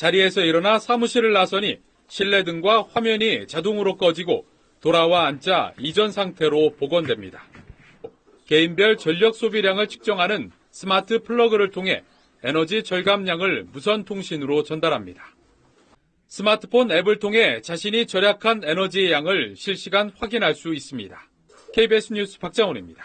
자리에서 일어나 사무실을 나서니 실내 등과 화면이 자동으로 꺼지고 돌아와 앉자 이전 상태로 복원됩니다. 개인별 전력 소비량을 측정하는 스마트 플러그를 통해 에너지 절감량을 무선 통신으로 전달합니다. 스마트폰 앱을 통해 자신이 절약한 에너지의 양을 실시간 확인할 수 있습니다. KBS 뉴스 박장훈입니다.